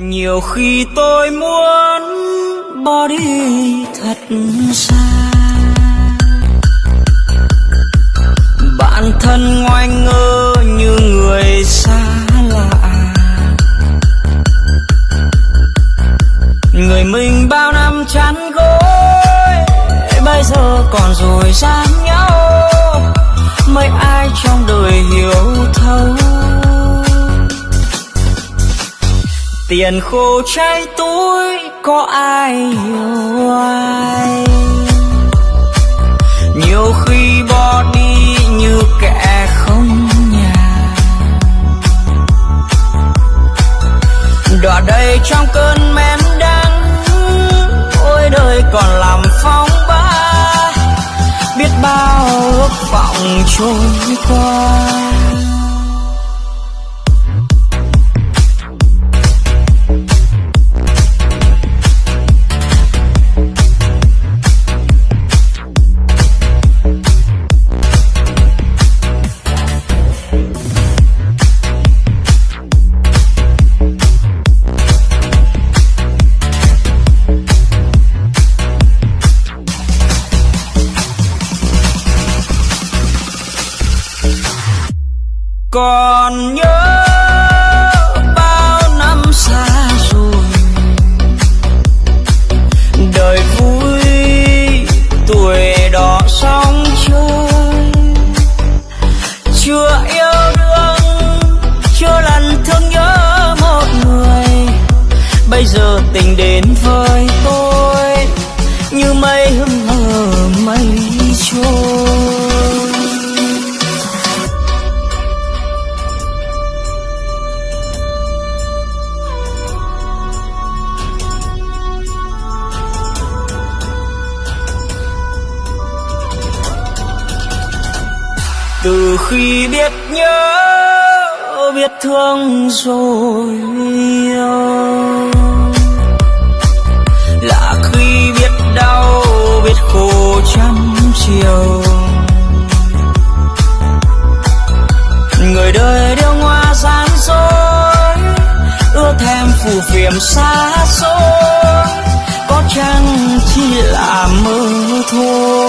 nhiều khi tôi muốn bỏ đi thật xa. Bản thân ngoan ngơ như người xa lạ. Người mình bao năm chán gối, bây giờ còn rồi gian nhau. Mấy ai trong đời hiểu thấu tiền khô cháy túi, có ai hiểu ai? Nhiều khi bỏ đi như kẻ không nhà. Đọa đây trong cơn men đắng, ôi đời còn làm phong ba. Biết bao ước vọng trôi qua. Còn nhớ bao năm xa rồi. Đời vui, tuổi đỏ sóng chơi chưa yêu đương, chưa lần thương nhớ một người. Bây giờ tình đến với tôi, như mây từ khi biết nhớ, biết thương rồi yêu là khi biết đau, biết khổ trăm chiều. Người đời đều ngoa gian dối ưa thèm phù phiếm xa xôi. Có chăng chỉ là mơ thôi?